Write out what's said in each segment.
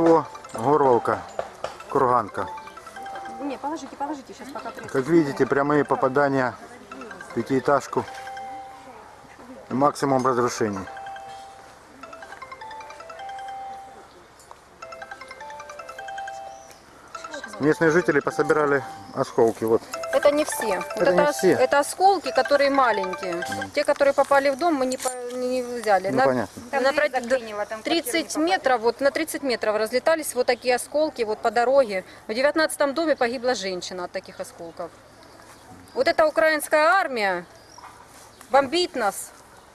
произошло. Горловка, Курганка. Не, положите, положите, сейчас пока пресс. Как видите, прямые попадания в пятиэтажку. Максимум разрушений. Местные жители пособирали осколки. Вот. Это не все. Вот Это не ос- все. это осколки, которые маленькие. Те, которые попали в дом, мы не, по- не взяли. Ну, на, понятно. на про- 30 метров, вот на 30 метров разлетались вот такие осколки вот по дороге. В 19 доме погибла женщина от таких осколков. Вот эта украинская армия бомбит нас,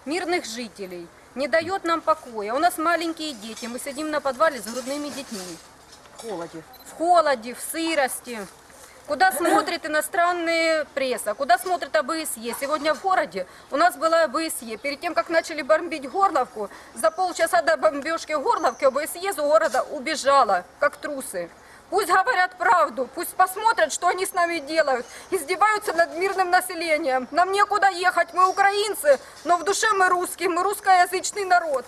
мирных жителей, не дает нам покоя. У нас маленькие дети, мы сидим на подвале с грудными детьми. В холоде. В холоде, в сырости. Куда смотрит иностранная пресса, куда смотрит ОБСЕ. Сегодня в городе у нас была ОБСЕ. Перед тем, как начали бомбить Горловку, за полчаса до бомбежки Горловки ОБСЕ из города убежала, как трусы. Пусть говорят правду, пусть посмотрят, что они с нами делают. Издеваются над мирным населением. Нам некуда ехать, мы украинцы, но в душе мы русские, мы русскоязычный народ.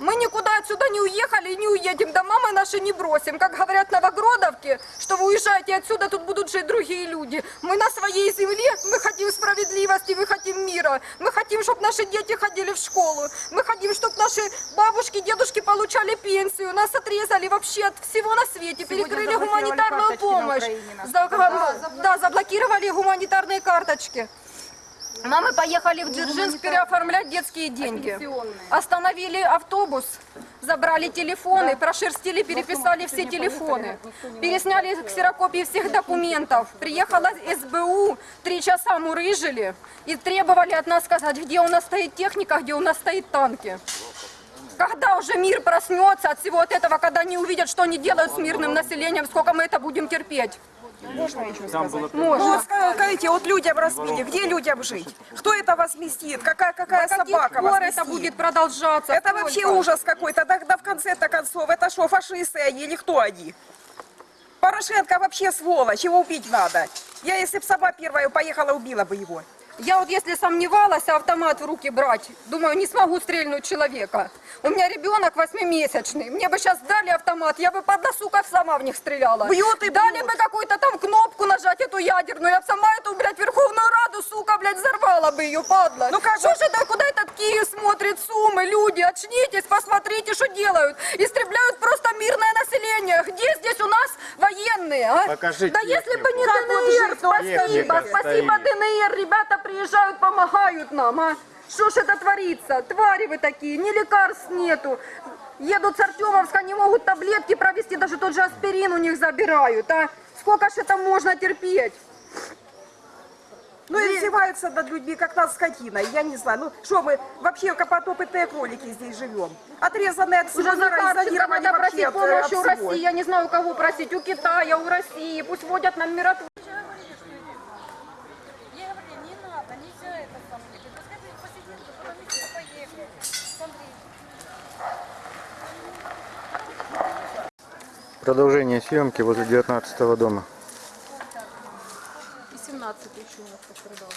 Мы никуда отсюда не уехали и не уедем, дома мы наши не бросим. Как говорят в Новогродовке, что вы уезжаете отсюда, тут будут жить другие люди. Мы на своей земле, мы хотим справедливости, мы хотим мира. Мы хотим, чтобы наши дети ходили в школу. Мы хотим, чтобы наши бабушки, дедушки получали пенсию. Нас отрезали вообще от всего на свете, перекрыли гуманитарную помощь. За- да, заблокировали гуманитарные карточки. Мамы поехали в Дзержинск переоформлять детские деньги. Остановили автобус, забрали телефоны, прошерстили, переписали все телефоны. Пересняли ксерокопии всех документов. Приехала СБУ, три часа мурыжили и требовали от нас сказать, где у нас стоит техника, где у нас стоит танки. Когда уже мир проснется от всего от этого, когда они увидят, что они делают с мирным населением, сколько мы это будем терпеть? Ну, вот скажите, вот людям разбили, где людям жить? Кто это возместит? Какая, какая каких собака пор возместит? это будет продолжаться? Это Сколько? вообще ужас какой-то. Тогда в конце-то концов, это что, фашисты они или кто они? Порошенко вообще сволочь, его убить надо. Я, если бы сама первая поехала, убила бы его. Я вот если сомневалась, автомат в руки брать, думаю, не смогу стрельнуть человека. У меня ребенок восьмимесячный. Мне бы сейчас дали автомат, я бы под сука сама в них стреляла. Бьет и Дали бьет. бы какую-то там кнопку нажать, эту ядерную, я бы сама эту, блядь, Верховную Раду, блядь, взорвала бы ее, падла. Ну как Что же- это, куда этот Киев смотрит, Сумы, люди, очнитесь, посмотрите, что делают. Истребляют просто мирное население. Где здесь у нас военные, а? Покажи Да если бы не Как вот ДНР, ну, спасибо, техника спасибо стоит. ДНР, ребята приезжают, помогают нам, а? Что ж это творится? Твари вы такие, ни лекарств нету. Едут с Артемовска, не могут таблетки провести, даже тот же аспирин у них забирают, а? Сколько ж это можно терпеть? Ну и издеваются над людьми, как над скотиной. Я не знаю, ну что мы вообще как потопытные кролики здесь живем? Отрезанные от всего мира, изолированы надо вообще просить от, помощи у. России. Я не знаю, у кого просить. У Китая, у России. Пусть вводят нам. Смотри. Продолжение съемки возле 19 дома. И 17 еще у нас пострадал.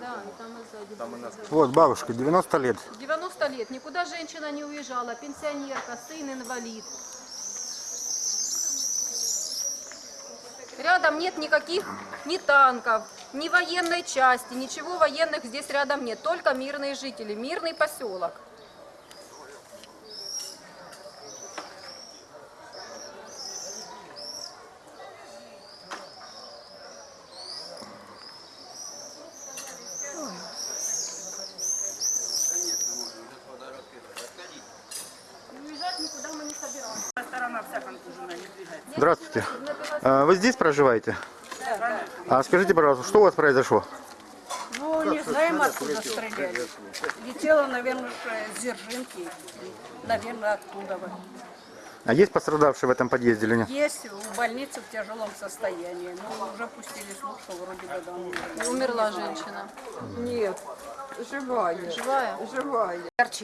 Да, и там и сзади. Вот бабушка, 90 лет. 90 лет, никуда женщина не уезжала, пенсионерка, сын инвалид. Рядом нет никаких ни танков, ни военной части, ничего военных здесь рядом нет, только мирные жители, мирный поселок. Здравствуйте. А, Вы здесь проживаете? А скажите, пожалуйста, что у вас произошло? Ну, не знаем, откуда стреляли. Летела, наверное, с Дзержинки. Наверное, оттуда. А есть пострадавшие в этом подъезде или нет? Есть в больнице в тяжелом состоянии. Но уже пустили слух, что вроде бы да. Умерла женщина. Нет, живая. Живая? Живая.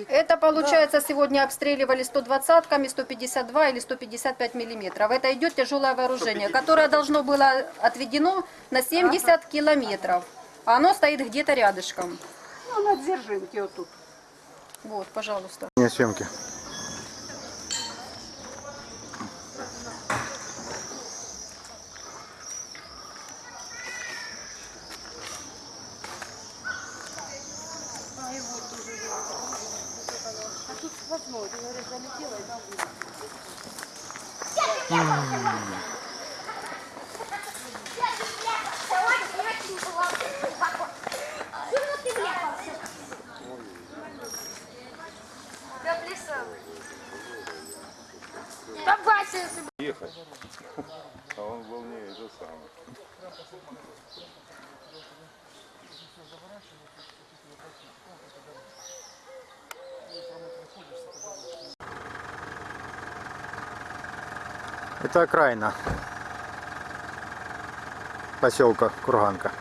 Это, получается, сегодня обстреливали 120-ками, 152 или 155 миллиметров. Это идет тяжелое вооружение, которое должно было отведено на 70 километров. А оно стоит где-то рядышком. Ну, на Дзержинке вот тут. Вот, пожалуйста. продолжение съемки. А он волнее это самое. Это окраина поселка Курганка.